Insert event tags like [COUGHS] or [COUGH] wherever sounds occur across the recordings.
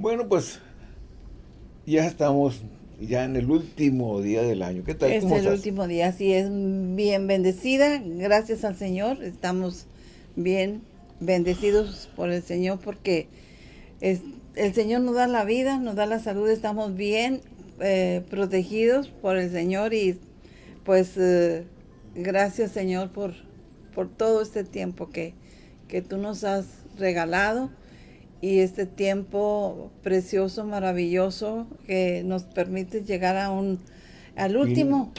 Bueno, pues ya estamos ya en el último día del año. ¿Qué tal? Es el último día, así es. Bien bendecida, gracias al Señor. Estamos bien bendecidos por el Señor porque es, el Señor nos da la vida, nos da la salud, estamos bien eh, protegidos por el Señor y pues eh, gracias Señor por, por todo este tiempo que, que tú nos has regalado y este tiempo precioso, maravilloso que nos permite llegar a un al último,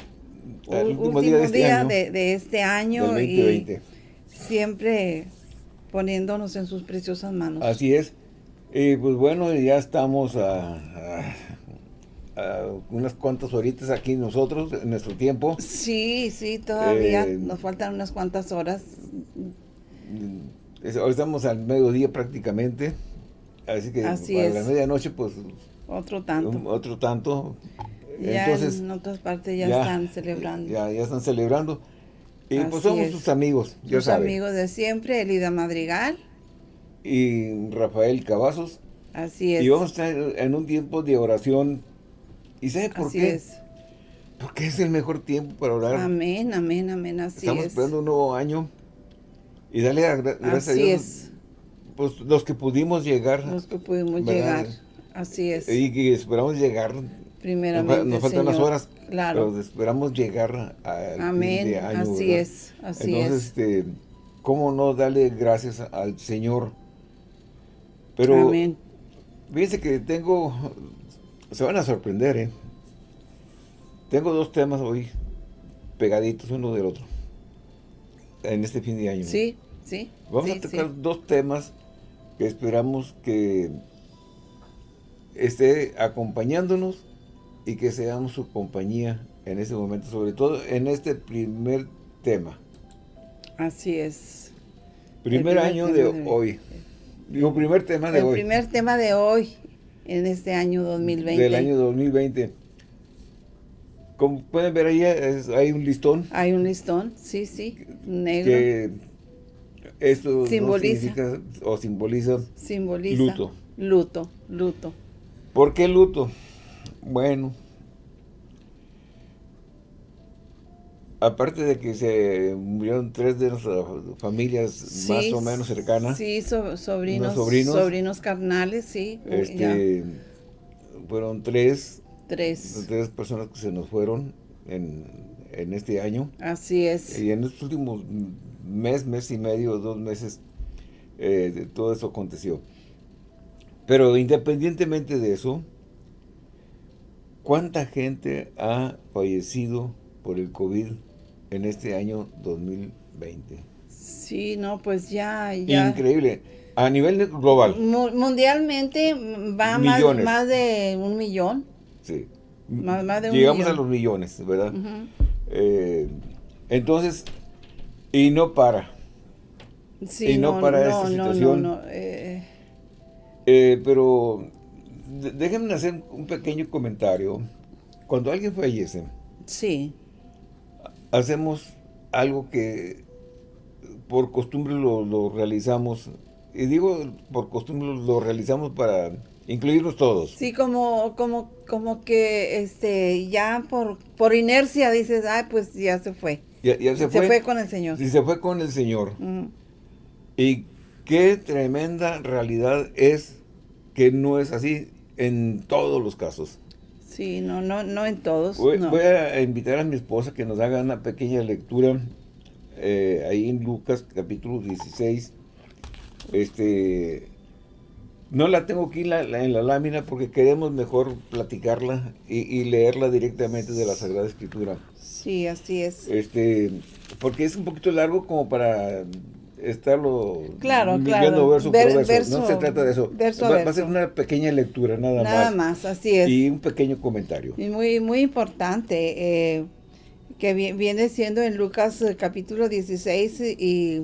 último, día, de este año, y siempre poniéndonos en sus preciosas manos. Así es. Y pues bueno, ya estamos a, unas cuantas horitas aquí nosotros, en nuestro tiempo. Sí, sí, todavía eh, nos faltan unas cuantas horas. Hoy estamos al mediodía prácticamente. Así que Así para la medianoche, pues... Otro tanto. otro tanto. Ya Entonces, en otras partes ya, están celebrando. Ya, ya están celebrando. Y pues somos sus amigos, ya sus amigos de siempre, Elida Madrigal. Y Rafael Cavazos. Así es. Y vamos a estar en un tiempo de oración. ¿Y sabe por así qué? Es. Porque es el mejor tiempo para orar. Amén, amén, amén, así Estamos esperando un nuevo año. Y dale gracias a Dios. Es pues los que pudimos llegar. Los que pudimos llegar, así es. Y que esperamos llegar. Primeramente, Nos faltan las horas, claro. pero esperamos llegar al Amén, fin de año, así es, así Entonces, es. este, ¿cómo no darle gracias al Señor? Pero, Amén. fíjense que tengo, se van a sorprender, ¿eh? Tengo dos temas hoy pegaditos uno del otro, en este fin de año. Sí, sí. Vamos a tocar dos temas que esperamos que esté acompañándonos y que seamos su compañía en este momento, sobre todo en este primer tema. Así es. Primer, año de, hoy. Digo, primer tema de hoy. El primer tema de hoy, en este año 2020. Del año 2020. Como pueden ver ahí, hay un listón. Hay un listón, sí, sí, negro. Que esto simboliza o simboliza, simboliza luto. Luto, luto. ¿Por qué luto? Bueno, aparte de que se murieron tres de nuestras familias más o menos cercanas. Sí, sobrinos, sobrinos, carnales, sí. Este, fueron tres. Tres. Tres personas que se nos fueron en, en este año. Así es. Y en estos últimos mes, mes y medio, dos meses, eh, todo eso aconteció. Pero independientemente de eso, ¿cuánta gente ha fallecido por el COVID en este año 2020? Sí, no, pues ya, ya. Increíble. A nivel global. Mundialmente va más, más, de un millón. Sí. Más, de un Llegamos a los millones, ¿verdad? Eh, entonces, y no para. Sí, y no, para esta situación. No, eh. Eh, pero déjenme hacer un pequeño comentario. Cuando alguien fallece, sí. hacemos algo que por costumbre lo, realizamos. Y digo por costumbre lo realizamos para incluirnos todos. Sí, como, como, como que este ya por, por inercia dices, ay, pues ya se fue. Ya, se, fue, con el Señor. Sí, se fue con el Señor. Y qué tremenda realidad es que no es así en todos los casos. Sí, no, no, no en todos. Voy, a invitar a mi esposa que nos haga una pequeña lectura eh, ahí en Lucas capítulo 16. Este, no la tengo aquí en la, en la lámina porque queremos mejor platicarla y, y leerla directamente de la Sagrada Escritura. Sí, así es. Este, porque es un poquito largo como para estarlo claro, claro. verso por verso. No se trata de eso. va, a ser una pequeña lectura, nada, más. Nada más, así es. Y un pequeño comentario. Y muy, muy importante, eh, que viene siendo en Lucas eh, capítulo 16 y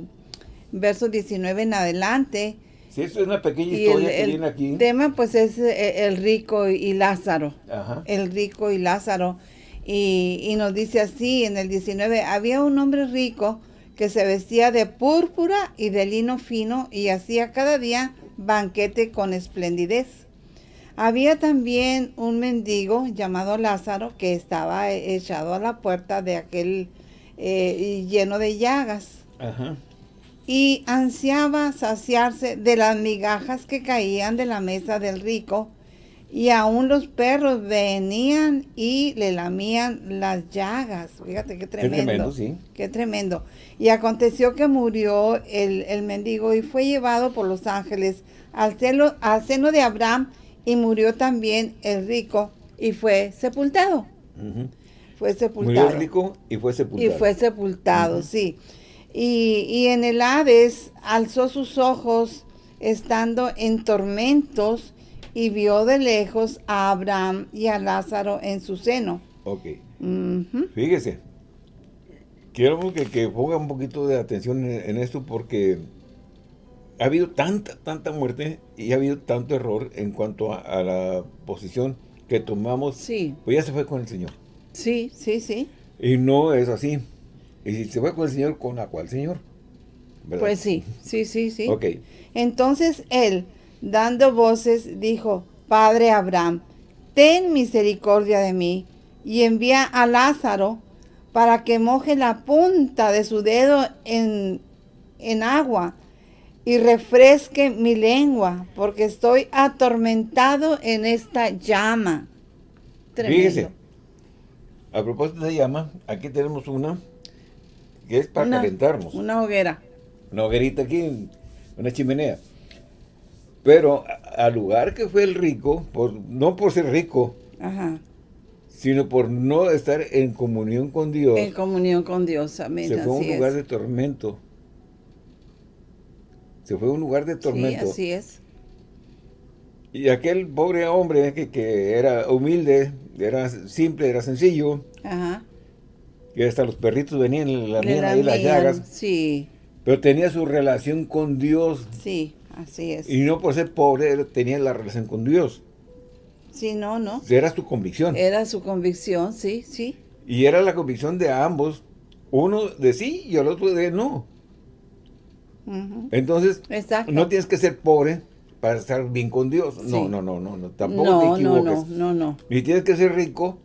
verso 19 en adelante. Sí, es una pequeña historia que viene aquí. El tema pues es eh, el rico y Lázaro. Ajá. El rico y Lázaro. Y, nos dice así en el 19, había un hombre rico que se vestía de púrpura y de lino fino y hacía cada día banquete con esplendidez. Había también un mendigo llamado Lázaro que estaba echado a la puerta de aquel eh, lleno de llagas. Y ansiaba saciarse de las migajas que caían de la mesa del rico y aún los perros venían y le lamían las llagas. Fíjate qué tremendo. Qué tremendo, sí. Qué tremendo. Y aconteció que murió el, el mendigo y fue llevado por los ángeles al, celo, al seno de Abraham y murió también el rico y fue sepultado. Fue sepultado. Murió el rico y fue sepultado. Y fue sepultado, sí. Y, y en el Hades alzó sus ojos estando en tormentos y vio de lejos a Abraham y a Lázaro en su seno. Ok. Fíjese. Quiero que, que, ponga un poquito de atención en, esto porque ha habido tanta, tanta muerte y ha habido tanto error en cuanto a, la posición que tomamos. Sí. Pues ya se fue con el Señor. Sí, sí, sí. Y no es así. Y si se fue con el Señor, ¿con la cual Señor? Pues sí, sí, sí, sí. Ok. Entonces él, dando voces, dijo, Padre Abraham, ten misericordia de mí y envía a Lázaro para que moje la punta de su dedo en, en agua y refresque mi lengua, porque estoy atormentado en esta llama. Tremendo. a propósito de llama, aquí tenemos una que es para calentarnos. Una hoguera. Una hoguerita aquí, una chimenea. Pero al lugar que fue el rico, por, no por ser rico, sino por no estar en comunión con Dios. En comunión con Dios, amén. Se fue a un lugar de tormento. Se fue a un lugar de tormento. Sí, así es. Y aquel pobre hombre que, que era humilde, era simple, era sencillo. Ajá. Y hasta los perritos venían, la ahí las llagas. Sí. Pero tenía su relación con Dios. Sí. Así es. Y no por ser pobre tenía la relación con Dios. Sí, no, no. Era su convicción. Era su convicción, sí, sí. Y era la convicción de ambos. Uno de sí y el otro de no. Entonces, no tienes que ser pobre para estar bien con Dios. No, no, no, no, no. Tampoco te equivoques. No, no, no, Ni tienes que ser rico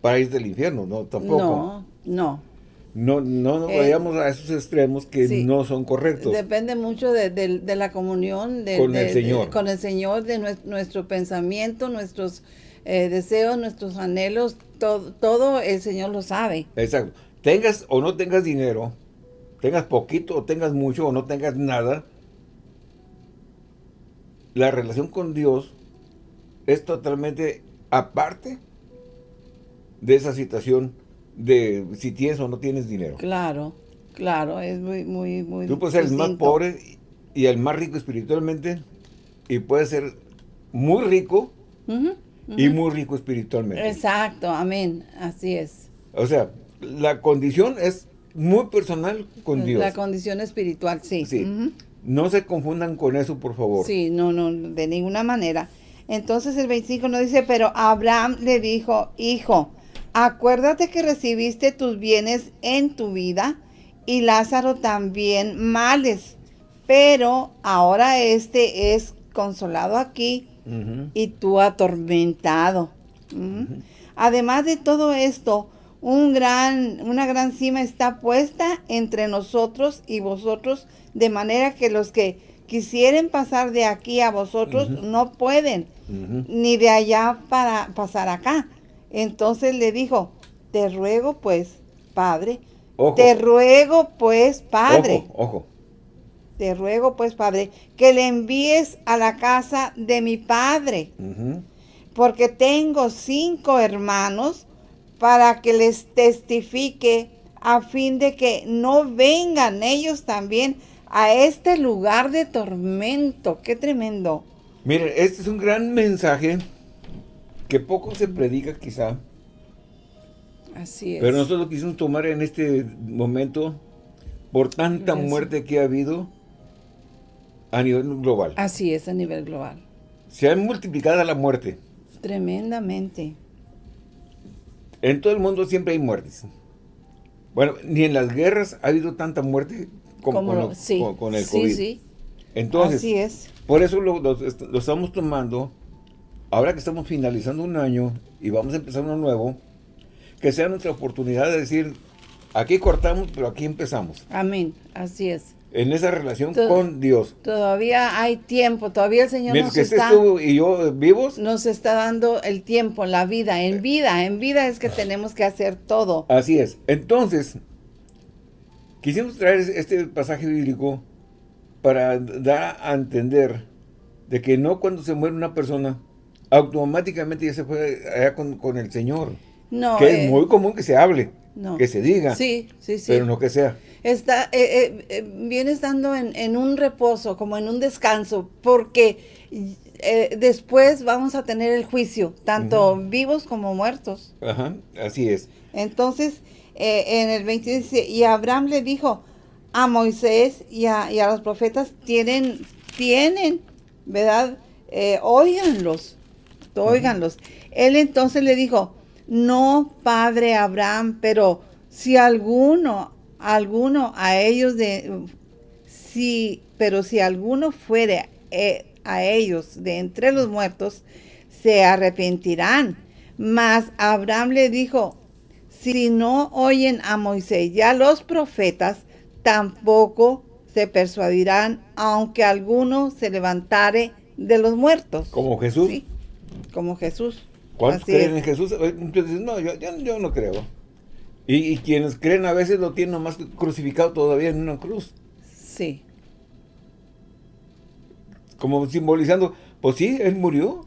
para irte al infierno. No, tampoco. No, no. No, no nos eh, vayamos a esos extremos que no son correctos. Depende mucho de, la comunión de, con el Señor. con el Señor, de nuestro, pensamiento, nuestros eh, deseos, nuestros anhelos, todo, todo el Señor lo sabe. Exacto. Tengas o no tengas dinero, tengas poquito o tengas mucho o no tengas nada, la relación con Dios es totalmente aparte de esa situación de si tienes o no tienes dinero. Claro, claro, es muy, muy, muy Tú puedes ser el más pobre y el más rico espiritualmente y puedes ser muy rico y muy rico espiritualmente. Exacto, amén, así es. O sea, la condición es muy personal con Dios. La condición espiritual, sí. Sí. No se confundan con eso, por favor. Sí, no, no, de ninguna manera. Entonces el 25 nos dice, pero Abraham le dijo, hijo, Acuérdate que recibiste tus bienes en tu vida y Lázaro también males, pero ahora este es consolado aquí y tú atormentado. Además de todo esto, un gran, una gran cima está puesta entre nosotros y vosotros, de manera que los que quisieren pasar de aquí a vosotros no pueden, ni de allá para pasar acá. Entonces le dijo, te ruego pues, padre, te ruego pues, padre. Ojo, ojo. Te ruego pues, padre, que le envíes a la casa de mi padre. Porque tengo cinco hermanos para que les testifique a fin de que no vengan ellos también a este lugar de tormento. Qué tremendo. Miren, este es un gran mensaje que poco se predica quizá. Así es. Pero nosotros lo quisimos tomar en este momento por tanta muerte que ha habido a nivel global. Así es, a nivel global. Se ha multiplicado la muerte. Tremendamente. En todo el mundo siempre hay muertes. Bueno, ni en las guerras ha habido tanta muerte como, con, el COVID. Sí, sí. Entonces, Así es. por eso lo estamos tomando ahora que estamos finalizando un año y vamos a empezar uno nuevo, que sea nuestra oportunidad de decir, aquí cortamos, pero aquí empezamos. Amén, así es. En esa relación con Dios. Todavía hay tiempo, todavía el Señor Mientras nos que está... tú y yo vivos, Nos está dando el tiempo, la vida, en vida, en vida es que tenemos que hacer todo. así es. Entonces, quisimos traer este pasaje bíblico para dar a entender de que no cuando se muere una persona, automáticamente ya se fue allá con, con el Señor. No, que eh, es muy común que se hable, no. que se diga, Sí, sí, sí. pero no que sea. Está, eh, eh, eh, viene estando en, en un reposo, como en un descanso, porque eh, después vamos a tener el juicio, tanto vivos como muertos. Ajá, así es. Entonces, eh, en el 20 dice, y Abraham le dijo a Moisés y a, y a los profetas, tienen, tienen, ¿verdad? Eh, óiganlos, óiganlos. Él entonces le dijo, no, padre Abraham, pero si alguno, alguno a ellos de, si, pero si alguno fuere eh, a ellos de entre los muertos, se arrepentirán. Mas Abraham le dijo, si no oyen a Moisés y a los profetas, tampoco se persuadirán, aunque alguno se levantare de los muertos. Como Jesús. Sí, como Jesús. ¿Cuántos Así creen es. en Jesús? Dicen, no, yo, yo- yo no creo. Y, y quienes creen a veces lo tienen nomás crucificado todavía en una cruz. Sí, Como simbolizando, pues sí, Él murió,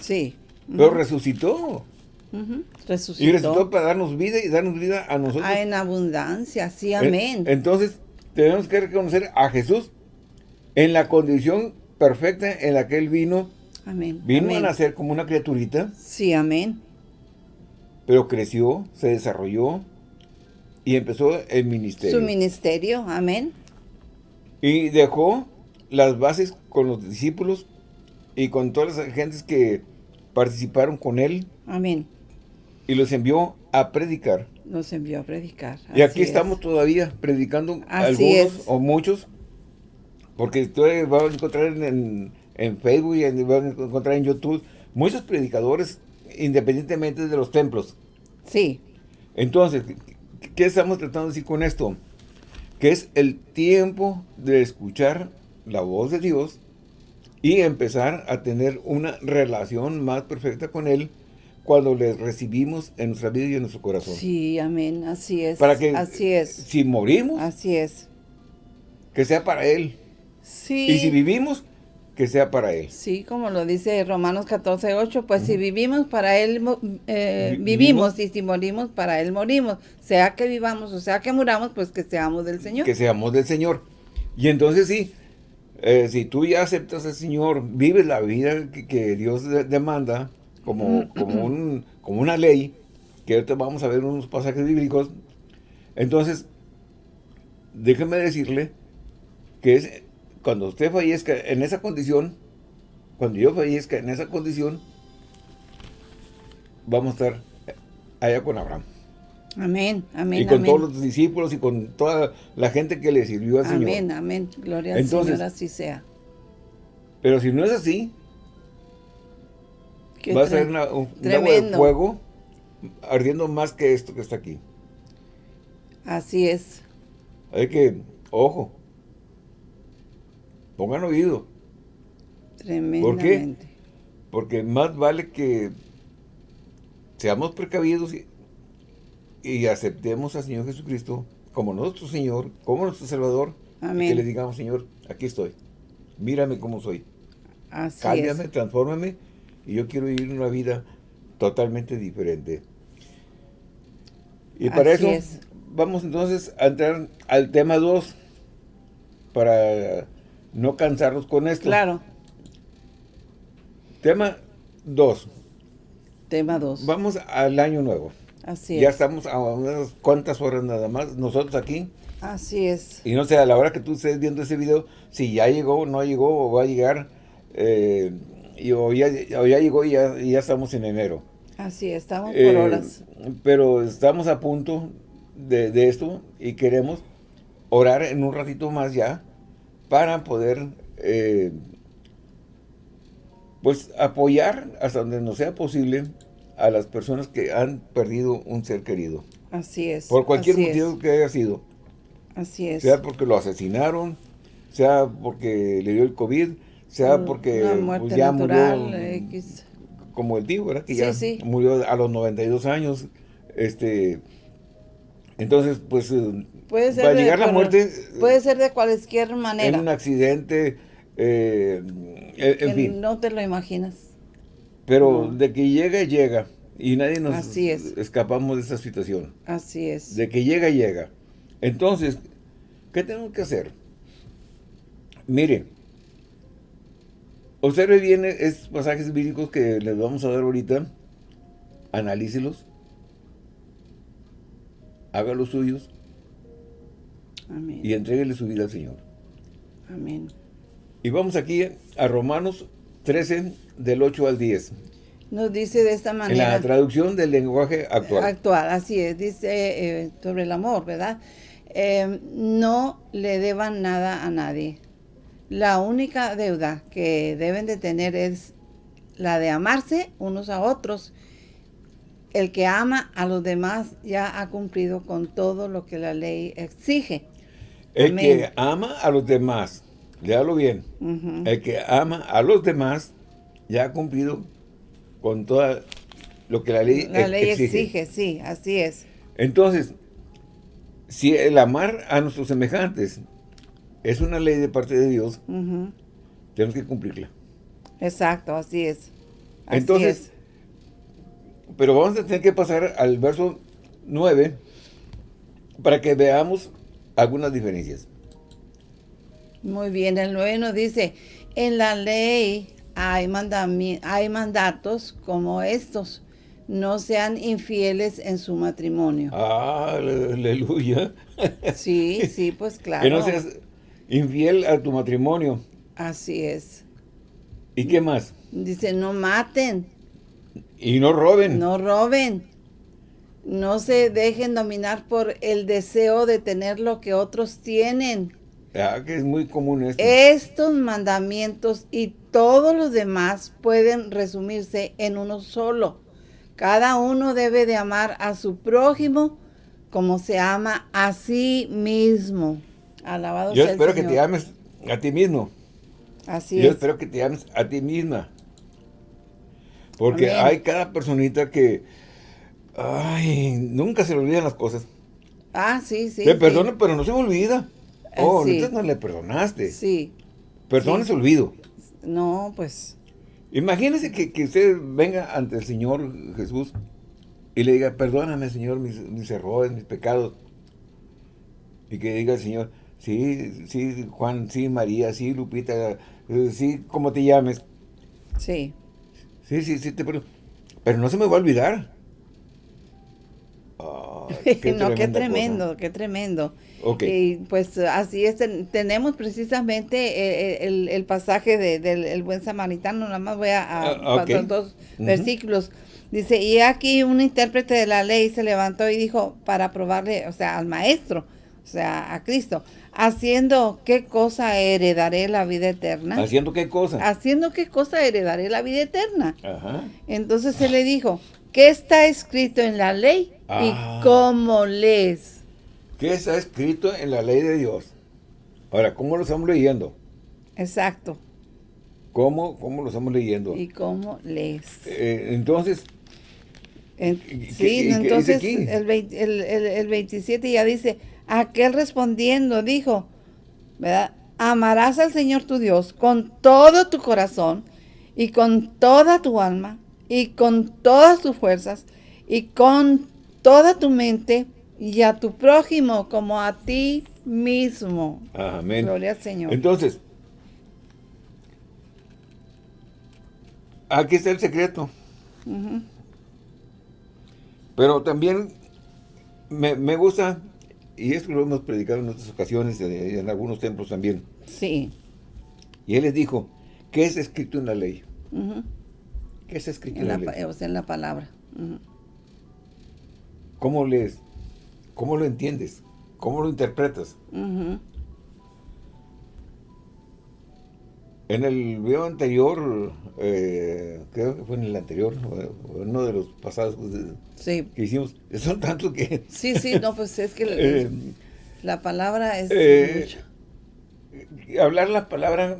sí. pero resucitó. ujú. Y Resucitó. resucitó para darnos vida y darnos vida a nosotros. Ah, en abundancia, sí, amén. Entonces, tenemos que reconocer a Jesús en la condición perfecta en la que Él vino. Amén. Vino amén. a nacer como una criaturita, Sí, amén. pero creció, se desarrolló y empezó el ministerio. Su ministerio, amén. Y dejó las bases con los discípulos y con todas las gentes que participaron con él Amén. y los envió a predicar. Nos envió a predicar. y aquí es. estamos todavía predicando Así algunos es. o muchos, porque ustedes van a encontrar en, en- en Facebook y en- van a encontrar en YouTube muchos predicadores independientemente de los templos. Sí, Entonces, ¿qué- ¿qué estamos tratando de decir con esto? Que es el tiempo de escuchar la voz de Dios y empezar a tener una relación más perfecta con Él cuando le recibimos en nuestra vida y en nuestro corazón. sí, amén. Así es. Para que Así es. si morimos, Así es. que sea para Él. Sí. Y si vivimos, que sea para Él. Sí, como lo dice Romanos 14, 8, pues si vivimos para Él eh, Vi- vivimos y si morimos para Él morimos. Sea que vivamos o sea que muramos, pues que seamos del Señor. Que seamos del Señor. Y entonces sí, eh, si tú ya aceptas al Señor, vives la vida que, que Dios de- demanda como, como, un- como una ley, que ahorita vamos a ver unos pasajes bíblicos, entonces, déjeme decirle que es cuando usted fallezca en esa condición, cuando yo fallezca en esa condición, vamos a estar allá con Abraham. Amén, amén, y con amén. todos los discípulos y con toda la gente que le sirvió al amén, Señor. amén. Gloria al Señor, así sea. Pero si no es así, Qué va a ser una- un, un agua de fuego ardiendo más que esto que está aquí. Así es. Hay que, ojo, pongan oído, Tremendamente. porque más vale que seamos precavidos y, y aceptemos al Señor Jesucristo como nuestro Señor, como nuestro Salvador, y Amén. que le digamos, Señor, aquí estoy, mírame como soy, Así cámbiame, es. transfórmame, y yo quiero vivir una vida totalmente diferente. Y para Así eso es. vamos entonces a entrar al tema 2 para no cansarnos con esto. Claro. Tema 2. Tema 2. Vamos al año nuevo. Así ya es. estamos a unas cuantas horas nada más nosotros aquí. Así es. Y no sé, a la hora que tú estés viendo ese video, si ya llegó, no llegó o va a llegar, eh, y, o, ya, o ya llegó y ya, y ya estamos en enero. Así es. Estamos por Eh, horas. Pero estamos a punto de, de esto y queremos orar en un ratito más ya para poder eh, pues apoyar hasta donde nos sea posible a las personas que han perdido un ser querido. Así es. Por cualquier motivo es, que haya sido. Así es. Sea porque lo asesinaron, sea porque le dio el COVID, sea porque pues, muerte ya natural, murió, X. como el tío, ¿verdad? Que Sí, ya sí. murió a los 92 años. Este, entonces, pues, eh, Puede ser para de- llegar la muerte Puede ser de cualquier en manera. un accidente, eh, en, en fin. No te lo imaginas. Pero no. de que llega, llega. Y nadie nos Así es. escapamos de esa situación. Así es. De que llega, llega. Entonces, ¿qué tenemos que hacer? Mire, observe bien estos pasajes bíblicos que les vamos a dar ahorita. Analícelos. Haga los suyos Amén. y entréguele su vida al Señor. Amén. Y vamos aquí a Romanos 13, del 8 al 10. Nos dice de esta En manera. la traducción del lenguaje actual. Actual, así es. Dice eh, sobre el amor, ¿verdad? Eh, no le deban nada a nadie. La única deuda que deben de tener es la de amarse unos a otros. El que ama a los demás ya ha cumplido con todo lo que la ley exige. El Amén. que ama a los demás, léalo bien, el que ama a los demás ya ha cumplido con todo lo que la ley, La ex- ley exige. exige, sí, así es. Entonces, si el amar a nuestros semejantes es una ley de parte de Dios, tenemos que cumplirla. Exacto, así es. Así Entonces, es. pero vamos a tener que pasar al verso 9 para que veamos algunas diferencias. Muy bien, el 9 nos dice, en la ley hay, hay mandatos como estos, no sean infieles en su matrimonio. Ah, aleluya. [LAUGHS] Sí, sí, pues claro. [LAUGHS] Que no seas infiel a tu matrimonio. Así es. ¿Y qué más? Dice, no maten, Y no roben. no roben, no se dejen dominar por el deseo de tener lo que otros tienen. Ah, que es muy común esto. Estos mandamientos y todos los demás pueden resumirse en uno solo. Cada uno debe de amar a su prójimo como se ama a sí mismo. Alabado Yo sea el espero que Señor. te ames a ti mismo. Así Yo es. espero que te ames a ti misma. Porque Amén. hay cada personita que, ay, nunca se le olvidan las cosas. Ah, sí, sí. Sí. perdono, pero no se me olvida. Eh, Oh, sí. entonces no le perdonaste. Sí. Perdón sí. ese olvido. No, pues. Imagínese que, que usted venga ante el Señor Jesús y le diga, perdóname, Señor, mis, mis errores, mis pecados. Y que diga el Señor, sí, sí, Juan, sí, María, sí, Lupita, eh, sí, como te llames. Sí. Sí, sí, sí, te perdono. Pero no se me va a olvidar. [LAUGHS] No, qué tremendo, cosa. qué tremendo. Ok. Y pues así es, ten- tenemos precisamente eh, el, el pasaje de- del el buen samaritano, nada más voy a, a Ah, ok. pasar dos Ujú. versículos. Dice, y aquí un intérprete de la ley se levantó y dijo, para probarle, o sea, al maestro, o sea, a Cristo, haciendo qué cosa heredaré la vida eterna. ¿Haciendo qué cosa? Haciendo qué cosa heredaré la vida eterna. Ajá. Entonces se le dijo, ¿qué está escrito en la ley? Ah. ¿Y cómo lees? ¿Qué está escrito en la ley de Dios? Ahora, ¿cómo lo estamos leyendo? Exacto. ¿Cómo, cómo lo estamos leyendo? ¿Y cómo lees? Eh, entonces, En- ¿Y qué- y sí, entonces el, vein- el, el- el 27 ya dice, aquel respondiendo dijo, ¿verdad? Amarás al Señor tu Dios con todo tu corazón y con toda tu alma y con todas tus fuerzas y con toda tu mente y a tu prójimo como a ti mismo. amén. Gloria al Señor. Entonces, aquí está el secreto. Pero también me, me gusta, y esto lo hemos predicado en otras ocasiones, eh, en algunos templos también. Sí. Y él les dijo, ¿qué es escrito en la ley? Ujú. ¿Qué es en, la, pa- o sea, en la palabra. ¿Cómo lees? ¿Cómo lo entiendes? ¿Cómo lo interpretas? En el video anterior, eh, creo que fue en el anterior, uno de los pasados que hicimos, [LAUGHS] son tantos que... Sí, sí, no, pues es que Eh, la palabra es eh, mucho. hablar la palabra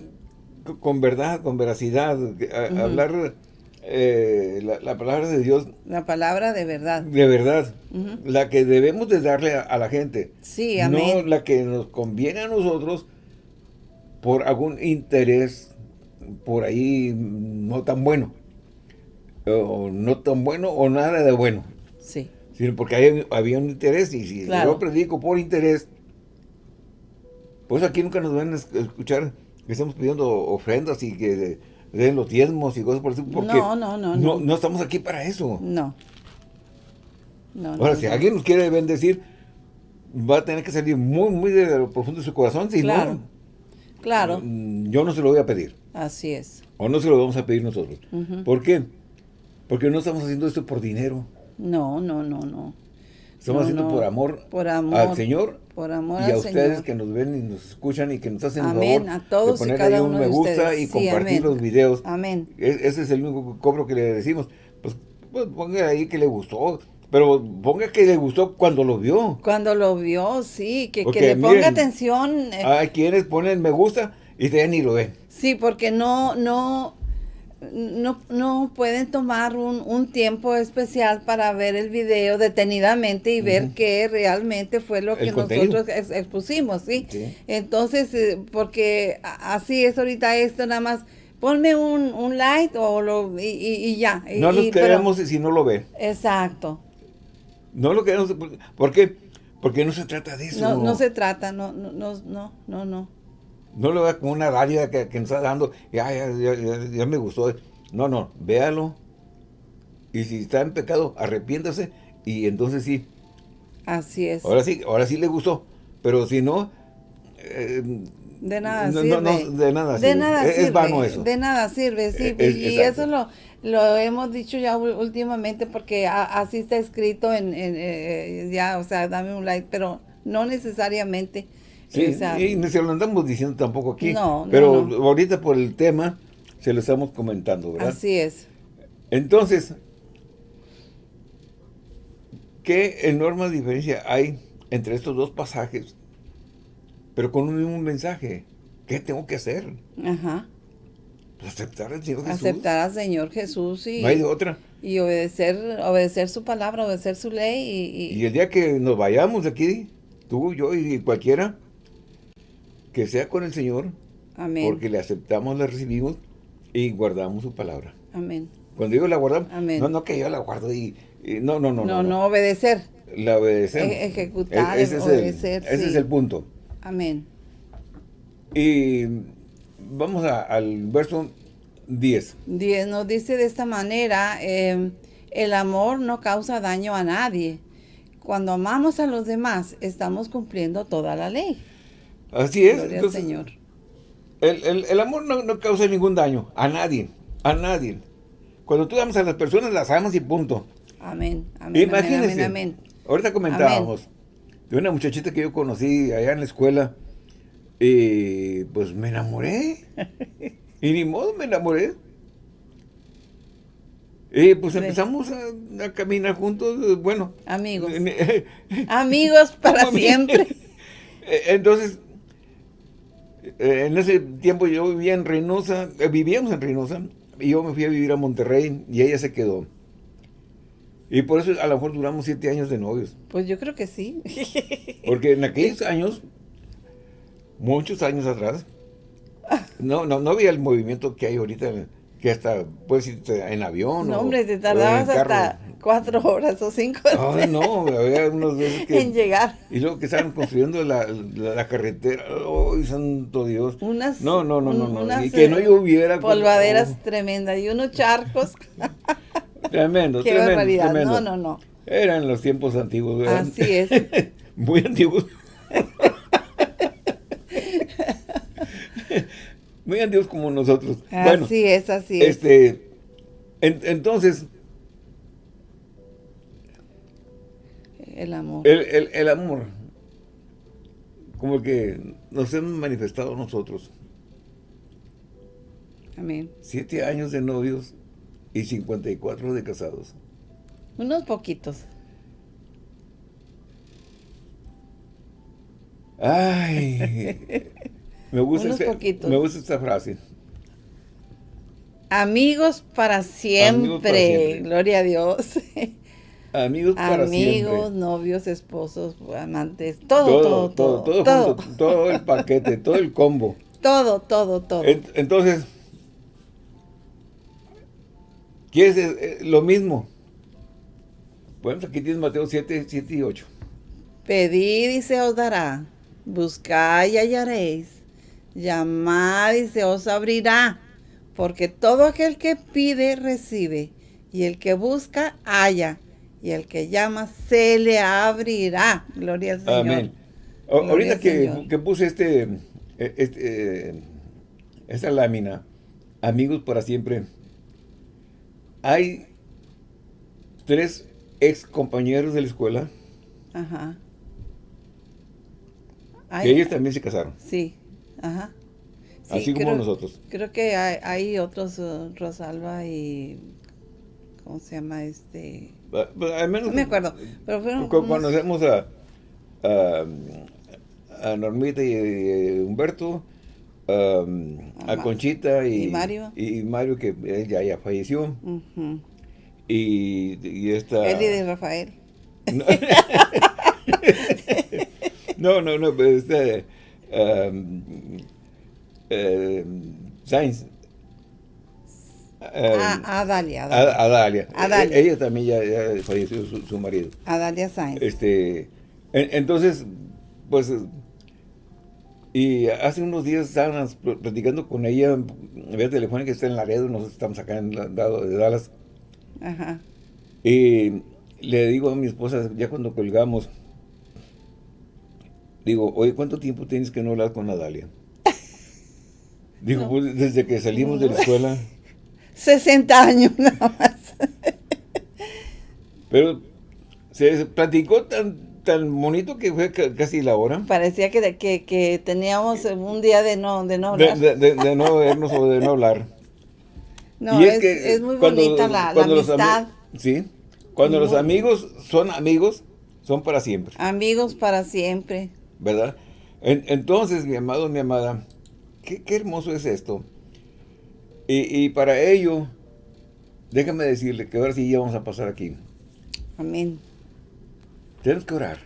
con verdad, con veracidad, hablar eh, la, la palabra de Dios. La palabra de verdad. de verdad, la que debemos de darle a, a la gente, Sí, no amén. la que nos conviene a nosotros por algún interés por ahí no tan bueno, o no tan bueno o nada de bueno, Sí, sino porque hay- había un interés y si Claro. yo predico por interés, pues aquí nunca nos van a es- escuchar que estamos pidiendo ofrendas y que den los diezmos y cosas por eso, porque No, no, no, no. no estamos aquí para eso. no. No, Ahora, no, si alguien nos quiere bendecir, va a tener que salir muy, muy de lo profundo de su corazón, si Claro. no, Claro, mm, yo no se lo voy a pedir, así es. o no se lo vamos a pedir nosotros. ¿Por qué? Porque no estamos haciendo esto por dinero, No, no, no, no. estamos No, haciendo no. por amor, Por amor. al Señor Por amor y al a ustedes Señor. que nos ven y nos escuchan y que nos hacen el Amén, favor a todos de y poner cada ahí un uno me gusta ustedes. y Sí, compartir amén. los videos. Amén. E- Ese es el único cobro que le decimos. Pues, pues ponga ahí que le gustó, pero ponga que le gustó cuando lo vio. Cuando lo vio, sí, que, le ponga miren, atención. eh, Hay quienes ponen me gusta y ya ni lo ven. Sí, porque no, no, no, no pueden tomar un, un tiempo especial para ver el video detenidamente y ver qué realmente fue lo que contenido. nosotros ex- expusimos, ¿sí? Sí. Entonces, eh, porque así es ahorita esto, nada más ponme un, un like o lo, y, y- y ya. y- No pero- queremos si no lo ven. exacto. No lo queremos. ¿por- ¿Por qué? Porque no se trata de eso. No, no se trata, no, no, no, no, no, no. Lo vea como una dádiva que, que nos está dando. Ya, ya, ya, ya- ya me gustó. No, no, véalo. Y si está en pecado, arrepiéntase. Y entonces sí, Así es. ahora sí, ahora sí le gustó. Pero si no, eh, De nada no, sirve. no, no, de nada De sirve. nada Es- es sirve. vano eso. De nada sirve, sí. Es- y exacto. eso lo, lo hemos dicho ya últimamente porque a- así está escrito en, en, eh, ya, o sea, dame un like, pero no necesariamente. Sí, y no se lo andamos diciendo tampoco aquí. No, pero no. ahorita por el tema se lo estamos comentando, ¿verdad? así es. Entonces, ¿qué enorme diferencia hay entre estos dos pasajes, pero con un mismo mensaje? ¿Qué tengo que hacer? Ajá. Pues aceptar al Señor Jesús. Aceptar al Señor Jesús y, No hay de otra. y obedecer, obedecer su palabra, obedecer su ley y, y- Y el día que nos vayamos de aquí, tú, yo y cualquiera, que sea con el Señor, amén. porque le aceptamos, le recibimos y guardamos su palabra. Amén. Cuando digo la guardamos, Amén. no, no que yo la guardo y, y- no, no, no, No, no, obedecer. La obedecemos. E- ejecutar, E- ese es obedecer, el, ese es el punto. Amén. Y vamos a- al verso 10. Diez nos dice de esta manera, eh, el amor no causa daño a nadie. Cuando amamos a los demás, estamos cumpliendo toda la ley. Así es. Gloria entonces, al Señor. El, el- el amor no, no causa ningún daño a nadie, a nadie. Cuando tú amas a las personas, las amas y punto. Amén. Amén. Imagínense. Amén. Amén. Ahorita comentábamos de una muchachita que yo conocí allá en la escuela y pues me enamoré. [LAUGHS] y ni modo me enamoré. Y pues empezamos a, a caminar juntos, bueno. Amigos. [LAUGHS] Amigos para siempre. [LAUGHS] Eh, Entonces, eh, en ese tiempo yo vivía en Reynosa, eh, vivíamos en Reynosa, y yo me fui a vivir a Monterrey y ella se quedó. Y por eso a lo mejor duramos siete años de novios. Pues yo creo que sí. [LAUGHS] Porque en aquellos años, muchos años atrás, no, no, no había el movimiento que hay ahorita, que hasta puedes irte en avión. No, o- hombre, te o tardabas en carro. hasta cuatro horas o cinco Ay, no, había unos veces que... en llegar. Y luego que estaban construyendo la, la, la carretera. ¡Ay, santo Dios! Unas, No, no, no, no, no. unas, y que no eh, lloviera. Polvaderas oh, tremendas y unos charcos. [LAUGHS] tremendo, Qué tremendo, barbaridad. tremendo. No, no, no. Eran los tiempos antiguos, ¿verdad? Así es. [LAUGHS] Muy antiguos. [LAUGHS] Muy antiguos como nosotros. bueno, Así es, así es. este, en- entonces, El amor. el, el- el amor, como que nos hemos manifestado nosotros. Amén. Siete años de novios y 54 de casados. Unos poquitos. Ay, [LAUGHS] me gusta, Unos poquitos. me gusta esta frase. Amigos para siempre. Amigos para siempre. Gloria a Dios. [LAUGHS] Amigos para Amigos, siempre. novios, esposos, amantes, todo, todo, todo. todo, Todo, junto, todo el paquete, todo el combo. [LAUGHS] todo, todo, todo. En- Entonces, ¿quieres eh, eh, lo mismo? Bueno, aquí tienes Mateo 7, 7 y 8. Pedid y se os dará, buscad y hallaréis, llamad y se os abrirá, porque todo aquel que pide recibe, y el que busca halla, y el que llama se le abrirá. Gloria al Señor. Amén. Ahorita que, Señor. que puse este, eh, este, eh, esta lámina, amigos para siempre, hay tres ex compañeros de la escuela Ajá. que Ay, ellos también se casaron, Sí, ajá. Sí, así como nosotros. Creo que hay, hay otros, uh, Rosalba y... ¿Cómo se llama este? Pues, Al menos me acuerdo, pero fueron cu- unos- conocemos a, a, a Normita y, eh, Humberto, um, A Conchita y, y Mario. y Mario que él ya, ya falleció Ujú. y, y esta Eli de Rafael. [LAUGHS] No, no, no, pero este um, eh, Sainz. Eh, Ah, Adalia. a- Adalia. Adalia. E- Ella también ya, ya falleció su, su marido. Adalia Sainz. Este, en- entonces, pues, y hace unos días estábamos pl- platicando con ella, vía telefónica, está en Laredo, nosotros estamos acá en lado de Dallas, Ajá. y le digo a mi esposa, ya cuando colgamos, digo, oye, ¿cuánto tiempo tienes que no hablar con Nadalia? [LAUGHS] Digo, No. pues desde que salimos de la escuela, 60 años [LAUGHS] nada más. pero se platicó tan, tan bonito que fue ca- casi la hora. Parecía que, que, que teníamos un día de no, de no hablar. de- de- de no vernos o de no hablar. no, es, es muy cuando- bonita la, cuando amistad. sí, cuando los amigos son amigos, son para siempre, Amigos para siempre. ¿verdad? En- entonces, mi amado, mi amada, qué, qué hermoso es esto. Y, y para ello, déjame decirle que ahora sí ya vamos a pasar aquí. Amén. Tenemos que orar.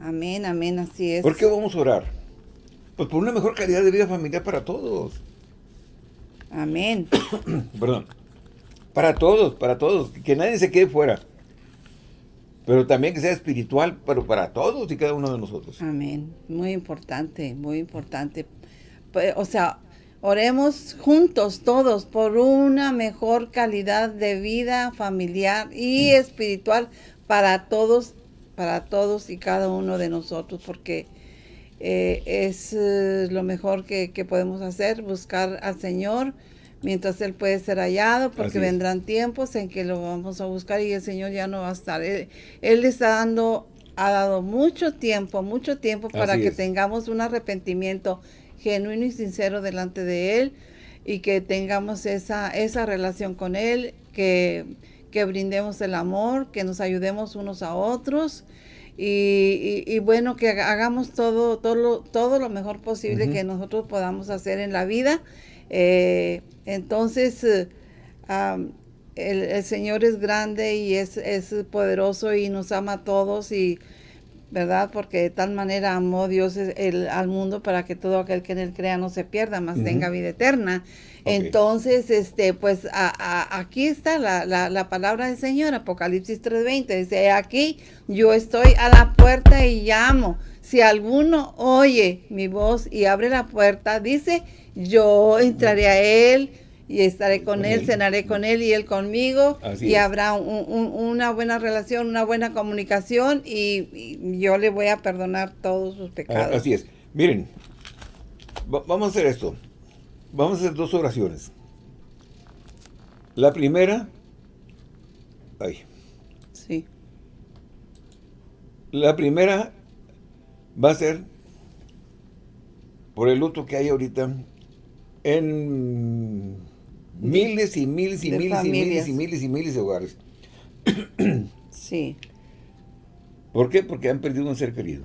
Amén, amén, así es. ¿Por qué vamos a orar? Pues por una mejor calidad de vida familiar para todos. Amén. [COUGHS] Perdón. Para todos, para todos. Que nadie se quede fuera. Pero también que sea espiritual, pero para todos y cada uno de nosotros. Amén. Muy importante, muy importante. Pues, O sea, oremos juntos todos por una mejor calidad de vida familiar y espiritual para todos, para todos y cada uno de nosotros, porque eh, es eh, lo mejor que, que podemos hacer, buscar al Señor mientras Él puede ser hallado, porque vendrán tiempos en que lo vamos a buscar y el Señor ya no va a estar. Él, él está dando, ha dado mucho tiempo, mucho tiempo para Así que es. tengamos un arrepentimiento genuino y sincero delante de Él y que tengamos esa, esa relación con Él, que, que brindemos el amor, que nos ayudemos unos a otros y, y- y bueno, que haga- hagamos todo, todo, lo, todo lo mejor posible que nosotros podamos hacer en la vida. Eh, entonces, eh, el, el Señor es grande y es, es poderoso y nos ama a todos y ¿verdad? Porque de tal manera amó Dios es- el, al mundo para que todo aquel que en él crea no se pierda, más Ujú. tenga vida eterna. Entonces, este, pues a- a- aquí está la, la, la palabra del Señor, Apocalipsis 3:20, dice, aquí yo estoy a la puerta y llamo. Si alguno oye mi voz y abre la puerta, dice, yo entraré a él y estaré con Con él, él. cenaré con él y él conmigo Así y es. habrá un- un- una buena relación, una buena comunicación y, y yo le voy a perdonar todos sus Ah, pecados. Así es. Miren, va- vamos a hacer esto. Vamos a hacer dos oraciones. La primera, ay, Sí, la primera va a ser por el luto que hay ahorita en miles y miles y De miles y miles y miles y miles de hogares. [CLEARS THROAT] Sí. ¿Por qué? Porque han perdido un ser querido.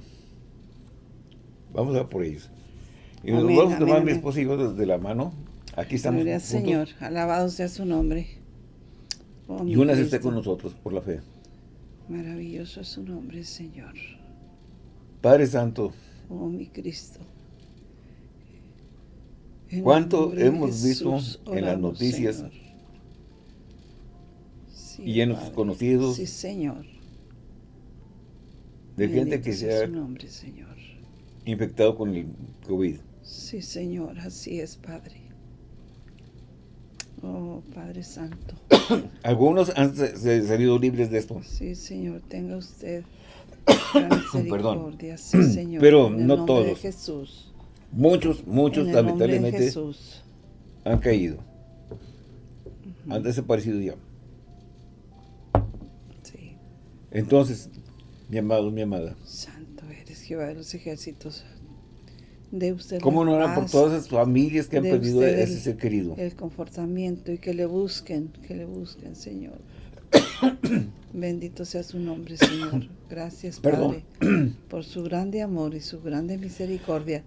Vamos a por ellos. Y nos Amén, vamos a amén, tomar mi amén. esposa y yo de la mano. Aquí estamos Gloria al. Señor. Alabado sea su nombre. Oh, Y mi una está con nosotros por la fe. Maravilloso es su nombre, Señor. Padre Santo, Oh, mi Cristo. ¿Cuánto hemos visto en las noticias y en nuestros conocidos Sí, Señor. de gente que sea se ha infectado con el COVID? Sí, Señor, así es, Padre. Oh, Padre Santo. [COUGHS] Algunos han salido libres de esto. Sí, Señor, tenga usted [COUGHS] gran misericordia. Sí, Señor. Pero en el no nombre de todos. Jesús. Muchos, muchos lamentablemente han caído. Han desaparecido ya. Sí. Entonces, mi amado, mi amada, Santo eres, Jehová de los ejércitos. De usted ¿cómo no eran por todas esas familias que han perdido a ese ser querido? el confortamiento y que le busquen, que le busquen, Señor. [COUGHS] Bendito sea su nombre, Señor. Gracias, Perdón. Padre, por su grande amor y su grande misericordia.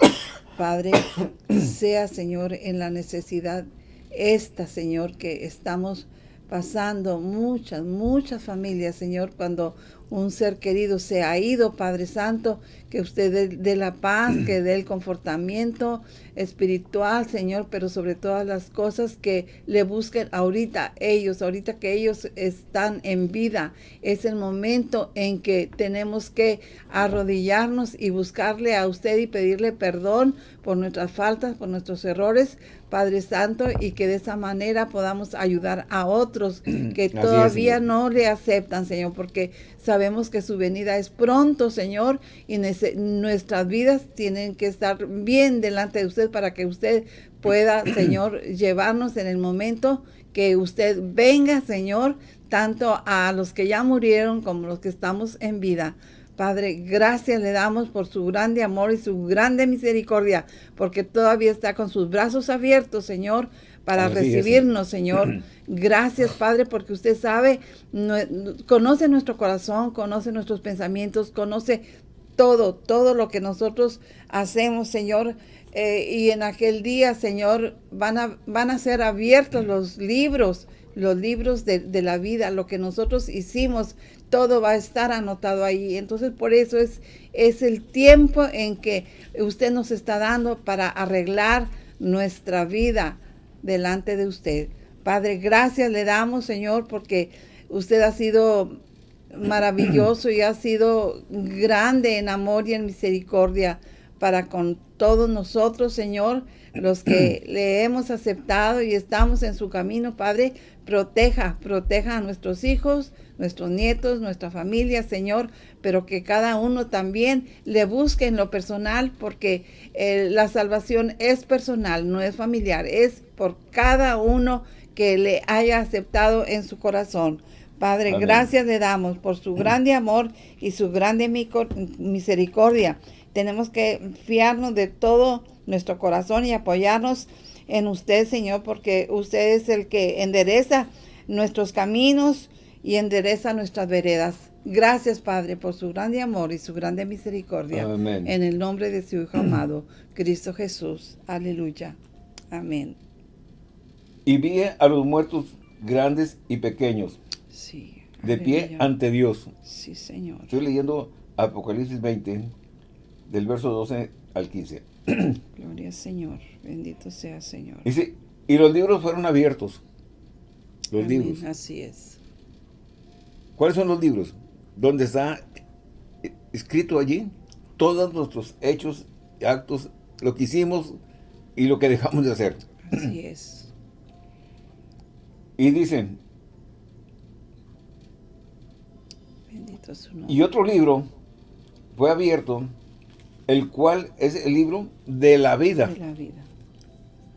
Padre, [COUGHS] sea, Señor, en la necesidad esta, Señor, que estamos pasando muchas, muchas familias, Señor, cuando un ser querido se ha ido, Padre Santo, que usted dé, la paz, que dé el confortamiento espiritual, Señor, pero sobre todas las cosas que le busquen ahorita ellos, ahorita que ellos están en vida. Es el momento en que tenemos que arrodillarnos y buscarle a usted y pedirle perdón por nuestras faltas, por nuestros errores, Padre Santo, y que de esa manera podamos ayudar a otros [CLEARS THROAT] que Así todavía no le aceptan, Señor, porque sabemos que su venida es pronto, Señor, y nuestras vidas tienen que estar bien delante de usted para que usted pueda, [CLEARS THROAT] Señor, llevarnos en el momento que usted venga, Señor, tanto a los que ya murieron como los que estamos en vida. Padre, gracias le damos por su grande amor y su grande misericordia, porque todavía está con sus brazos abiertos, Señor, para Así es, recibirnos, Señor. [CLEARS THROAT] Gracias, Padre, porque usted sabe, conoce nuestro corazón, conoce nuestros pensamientos, conoce todo, todo lo que nosotros hacemos, Señor. Eh, y en aquel día, Señor, van a, van a ser abiertos los libros, los libros de, de la vida, lo que nosotros hicimos, todo va a estar anotado ahí. Entonces, por eso es, es el tiempo en que usted nos está dando para arreglar nuestra vida delante de usted. Padre, gracias le damos, Señor, porque usted ha sido maravilloso y ha sido grande en amor y en misericordia para con todos nosotros, Señor, los que le hemos aceptado y estamos en su camino, Padre, proteja, proteja a nuestros hijos, nuestros nietos, nuestra familia, Señor, pero que cada uno también le busque en lo personal, porque eh, la salvación es personal, no es familiar, es por cada uno que le haya aceptado en su corazón. Padre, Amén. gracias le damos por su grande amor y su grande misericordia. Tenemos que fiarnos de todo nuestro corazón y apoyarnos en usted, Señor, porque usted es el que endereza nuestros caminos y endereza nuestras veredas. Gracias, Padre, por su grande amor y su grande misericordia. Amén. En el nombre de su Hijo amado, Cristo Jesús. Aleluya. Amén. Y vi a los muertos grandes y pequeños, Sí. de pie ante Dios. Sí, Señor. Estoy leyendo Apocalipsis 20, del verso 12 al 15. [CLEARS THROAT] Gloria al Señor. Bendito sea, Señor. Dice, y los libros fueron abiertos. Los Amén. libros. Así es. ¿Cuáles son los libros? Donde está escrito allí todos nuestros hechos, actos, lo que hicimos y lo que dejamos de hacer. Así [CLEARS THROAT] es. Y dicen, Bendito es su nombre. y otro libro fue abierto, el cual es el libro de la vida. de la vida.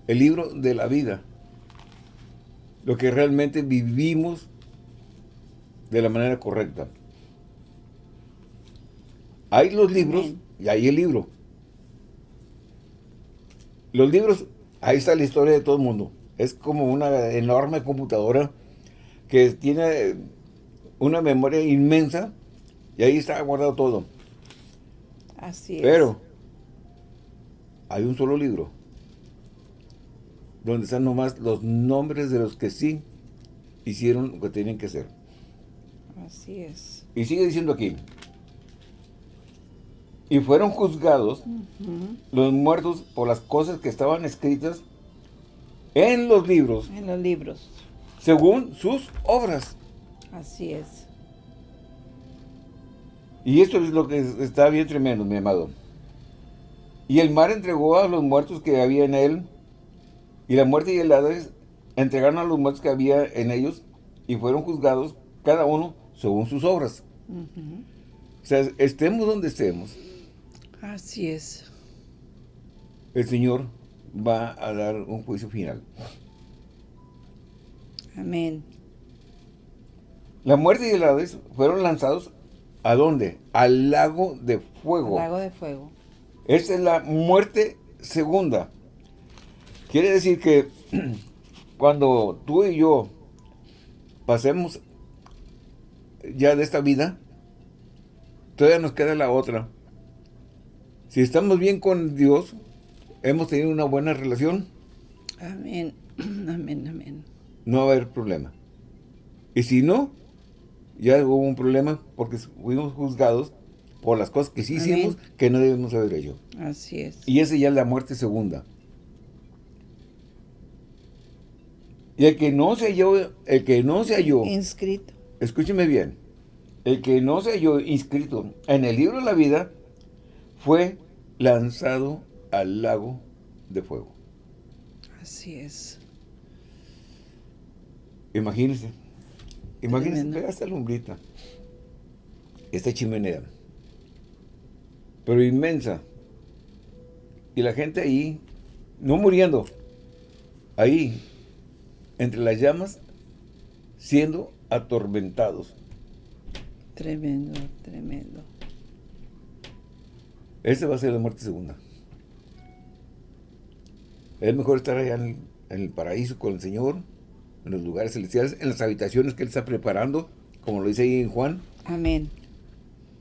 El libro de la vida. Lo que realmente vivimos de la manera correcta. Hay los libros Amén. y hay el libro. Los libros Ahí está la historia de todo el mundo. Es como una enorme computadora que tiene una memoria inmensa y ahí está guardado todo. Así es. Pero hay un solo libro donde están nomás los nombres de los que sí hicieron lo que tenían que hacer. Así es. Y sigue diciendo aquí. Y fueron juzgados los muertos por las cosas que estaban escritas en los libros, En los libros. según sus obras. Así es. Y esto es lo que está bien tremendo, mi amado. Y el mar entregó a los muertos que había en él, y la muerte y el Hades entregaron a los muertos que había en ellos, y fueron juzgados cada uno según sus obras. O sea, estemos donde estemos, Así es. el Señor va a dar un juicio final. Amén. La muerte y el Hades fueron lanzados ¿a dónde? Al lago de fuego. Lago de fuego. Esta es la muerte segunda. Quiere decir que [CLEARS THROAT] cuando tú y yo pasemos ya de esta vida, todavía nos queda la otra. Si estamos bien con Dios, hemos tenido una buena relación, Amén. [CLEARS THROAT] Amén, amén. no va a haber problema. Y si no, ya hubo un problema porque fuimos juzgados por las cosas que sí Amén. hicimos que no debemos haber hecho. Así es. Y esa ya es la muerte segunda. Y el que no se halló, el que no se halló, Inscrito. escúcheme bien, el que no se halló inscrito en el libro de la vida fue lanzado al lago de fuego. Así es. Imagínense, imagínense, vea esta lumbrita, esta chimenea, pero inmensa, y la gente ahí, no muriendo, ahí, entre las llamas, siendo atormentados. Tremendo, tremendo. Esa va a ser la muerte segunda. Es mejor estar allá en el, en el paraíso con el Señor, en los lugares celestiales, en las habitaciones que Él está preparando, como lo dice ahí en Juan. Amén.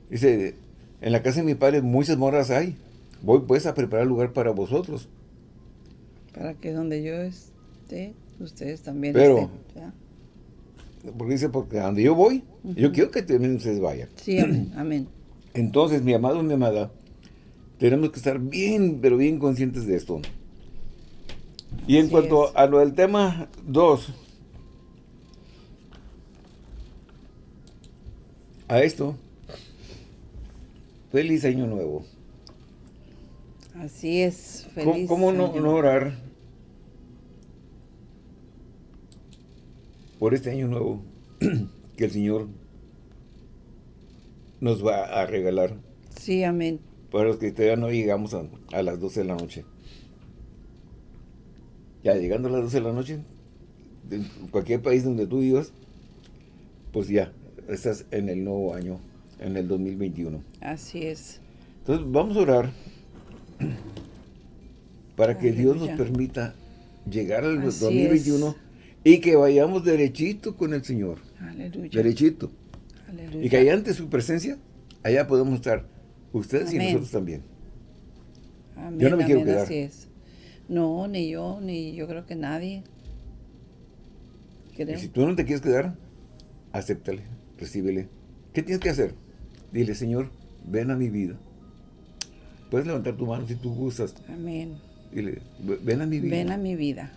Dice, en la casa de mi padre muchas moras hay. Voy pues a preparar lugar para vosotros. Para que donde yo esté, ustedes también Pero- estén. ¿verdad? Porque dice, porque donde yo voy, yo quiero que también ustedes vayan. Sí, amén. [CLEARS THROAT] amén. Entonces, mi amado mi amada, tenemos que estar bien, pero bien conscientes de esto. Y en Así cuanto es. a lo del tema 2, a esto, feliz año nuevo. Así es. ¿Cómo, Feliz. cómo no, año. no orar por este año nuevo [CLEARS THROAT] que el Señor nos va a regalar Sí, amén. para los que todavía no llegamos a, a las 12 de la noche? Ya llegando a las 12 de la noche, en cualquier país donde tú vivas, pues ya, estás en el nuevo año, en el 2021. Así es. Entonces vamos a orar para que Dios nos permita llegar al Así 2021 y que vayamos derechito con el Señor. Aleluya. Derechito. Aleluya. Y que allá ante su presencia, allá podemos estar ustedes y nosotros también. Amén, Yo no me quiero quedar. Así es. No, ni yo, ni yo creo que nadie. Creo. Y si tú no te quieres quedar, acéptale, recíbele. ¿Qué tienes que hacer? Dile, Señor, ven a mi vida. Puedes levantar tu mano si tú gustas. Amén. Dile, ven a mi vida. Ven a mi vida.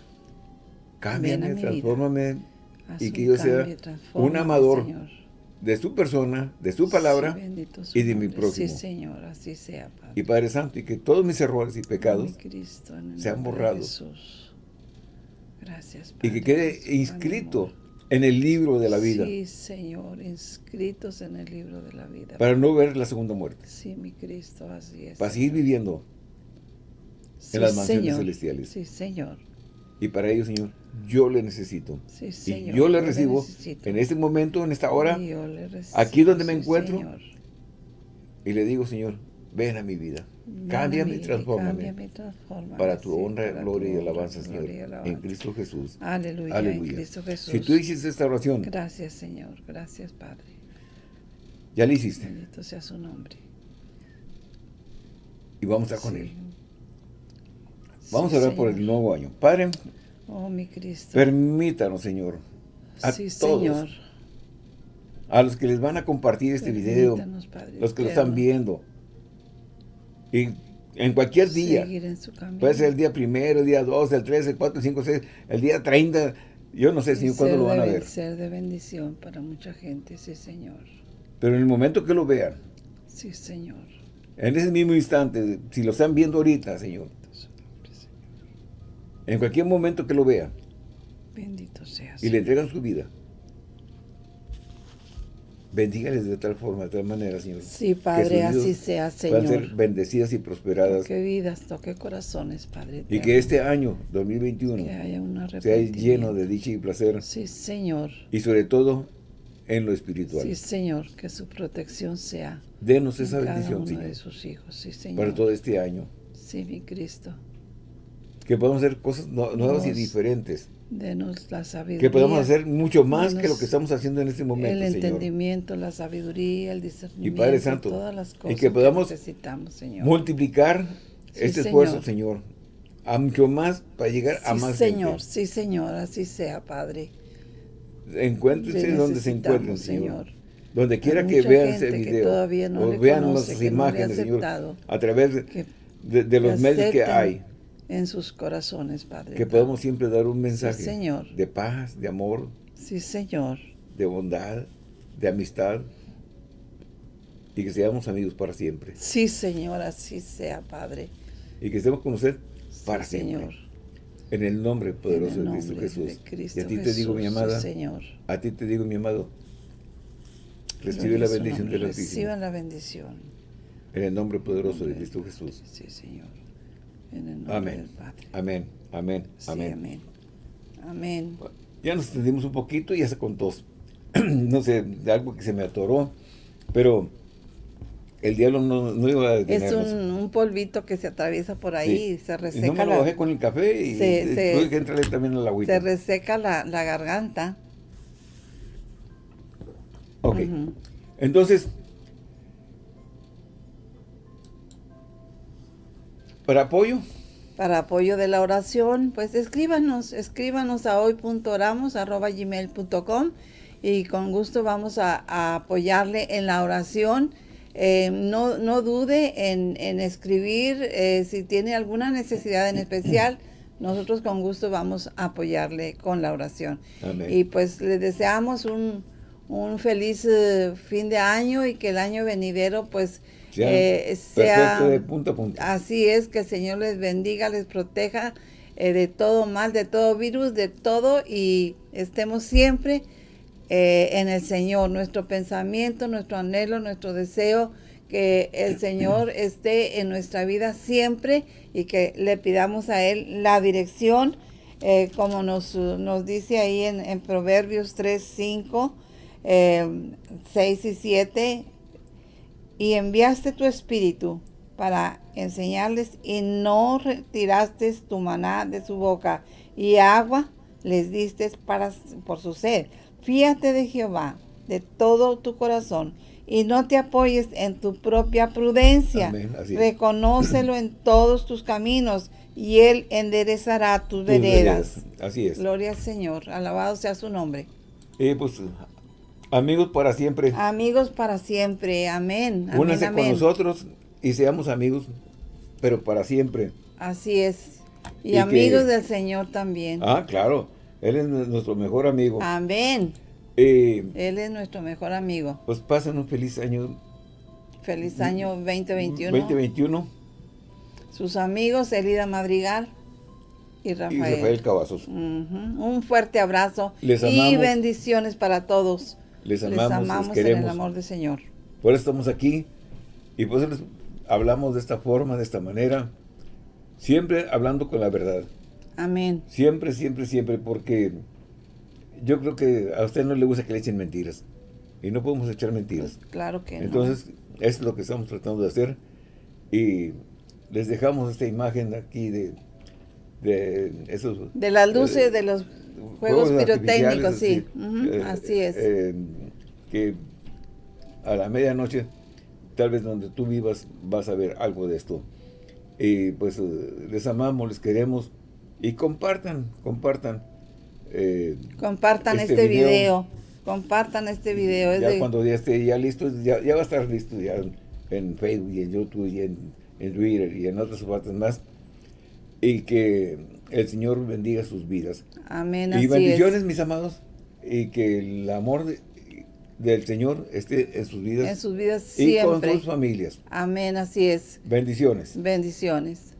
Cámbiame, transfórmame y que yo sea un amador Señor. de su persona, de su palabra Sí, bendito su y de mi próximo. Sí, Señor, así sea, Padre. y Padre Santo, y que todos mis errores y pecados Cristo, sean borrados. Jesús. Gracias, y que Padre, quede inscrito. En el libro de la vida Sí, Señor, inscritos en el libro de la vida. para no ver la segunda muerte, Sí, mi Cristo, así es. para seguir Señor. viviendo Sí, las mansiones Señor. celestiales. Sí, Señor. y para ello, Señor, yo le necesito. Sí, Y Señor. yo le recibo necesito. en este momento, en esta hora, Y yo le recibo, aquí donde me sí, encuentro, Señor. y le digo, Señor, ven a mi vida. Ven Cámbiame y transfórmame. y Para tu sí, honra, para gloria y tu honra, alabanza, Señor. gloria y alabanza. En Cristo Jesús. Aleluya, en. Cristo Jesús. Si tú hiciste esta oración, Gracias, Señor. Gracias, Padre. ya la hiciste. Bendito sea su nombre. Y vamos a estar con Sí. Él. Vamos Sí, a orar por Señor. el nuevo año. Padre, Oh, mi Cristo. permítanos, Señor, a sí, todos, Señor. a los que les van a compartir este video, Padre los que lo están viendo, y en cualquier día, en su puede ser el día primero, el día 2, el 3, el 4, el 5, el 6, el día 30, yo no sé, Señor, cuándo lo van a ver. Ser de bendición para mucha gente, sí, Señor. Pero en el momento que lo vean, Sí, Señor. en ese mismo instante, si lo están viendo ahorita, Señor. en cualquier momento que lo vean Bendito seas. y le entregan su vida, bendígales de tal forma, de tal manera, Señor. Sí, Padre, así sea, Puedan ser Señor. bendecidas y prosperadas. Toque vidas, toque corazones, Padre. Y que este año, 2021, Que haya un sea lleno de dicha y placer. Sí, Señor. Y sobre todo, en lo espiritual. Sí, Señor. Que su protección sea Denos en esa cada bendición, uno de Señor, sus hijos. Sí, Señor. para todo este año. Sí, mi Cristo. Que podamos hacer cosas nuevas y diferentes. Denos la sabiduría. Que podamos hacer mucho más que lo que estamos haciendo en este momento, el Señor. entendimiento, la sabiduría, el discernimiento, Padre Santo, todas las y cosas que podamos necesitamos, Señor. Multiplicar Sí, este Señor. esfuerzo, Señor, a mucho más para llegar a sí, más Señor, gente. sí, Señor, así sea, Padre. Encuéntrense donde se encuentren, Señor. Señor. Donde quiera que vean que video, no o vean conoce, las que no imágenes, Señor, a través de, que de- los que medios que hay, en sus corazones, Padre. que podamos siempre dar un mensaje Señor. de paz, de amor, Sí, Señor. de bondad, de amistad, y que seamos amigos para siempre, Sí, Señor, así sea, Padre. y que estemos con usted para Sí, siempre. Señor. En el nombre poderoso de Cristo Jesús. de Cristo y a ti te digo, mi amada, sí, Señor. a ti te digo, mi amado, recibe la bendición del Altísimo. Reciban la bendición. En el nombre poderoso de Cristo Jesús. Sí, Señor. En el nombre Amén. del Padre. Amén. Amén. Sí, Amén. amén. Amén. Ya nos extendimos un poquito y ya se contó. [CLEARS THROAT] no sé, de algo que se me atoró. Pero el diablo no, no iba a Es detenernos. un, un polvito que se atraviesa por ahí Sí. y se Y reseca, no me lo la, bajé con el café y Se- y se- tuve que entrarle también a la agüita. se reseca la, la garganta. Ok. Entonces, para apoyo, Para apoyo de la oración, pues escríbanos, escríbanos a hoy.oramos.gmail.com y con gusto vamos a, a apoyarle en la oración. Eh, no, no dude en, en escribir eh, si tiene alguna necesidad en especial. [CLEARS THROAT] Nosotros con gusto vamos a apoyarle con la oración. Amén. Y pues le deseamos un, un feliz eh, fin de año y que el año venidero pues eh, sea perfecto de punta a punta. Así es, que el Señor les bendiga, les proteja eh, de todo mal, de todo virus, de todo y estemos siempre eh, en el Señor. Nuestro pensamiento, nuestro anhelo, nuestro deseo, que el Señor esté en nuestra vida siempre y que le pidamos a Él la dirección, eh, como nos, nos dice ahí en, en Proverbios 3, 5, 6 y 7 y enviaste tu espíritu para enseñarles y no retiraste tu maná de su boca y agua les diste para, por su sed. Fíate de Jehová de todo tu corazón y no te apoyes en tu propia prudencia. Amén. Reconócelo en [CLEARS THROAT] todos tus caminos y él enderezará tus, Tus veredas. veredas. Así es. Gloria al Señor, alabado sea su nombre. Y pues, amigos para siempre, Amigos para siempre, amén. amén, únanse con nosotros y seamos amigos, pero para siempre. Así es. Y, Y que- amigos del Señor también. Ah, claro, Él es nuestro mejor amigo. Amén. Eh, Él es nuestro mejor amigo. pues pasen un feliz año Feliz año 2021. 2021 Sus amigos, Elida Madrigal y y Rafael. Rafael Cavazos. Un fuerte abrazo Les y bendiciones para todos. Les Les amamos, les en queremos. el amor del Señor. Por eso estamos aquí y por eso les hablamos de esta forma, de esta manera, siempre hablando con la verdad. Amén. Siempre, siempre, siempre, porque yo creo que a usted no le gusta que le echen mentiras. Y no podemos echar mentiras. Claro que no. Entonces, eso es lo que estamos tratando de hacer. Y les dejamos esta imagen aquí de, de esos... De las luces, de los juegos, pirotécnicos, sí. eh, así es. eh, que a la medianoche, tal vez donde tú vivas, vas a ver algo de esto. Y pues eh, les amamos, les queremos. Y compartan, compartan. eh, Compartan este este, video. video. Compartan este video. Es ya de- cuando ya esté ya listo, ya, ya va a estar listo ya en, en Facebook y en YouTube y en, en Twitter y en otras partes más. Y que el Señor bendiga sus vidas. Amén, Y así bendiciones, mis amados, y que el amor de- del Señor esté en sus vidas En sus vidas y con siempre. sus familias. Amén, así es. Bendiciones. Bendiciones.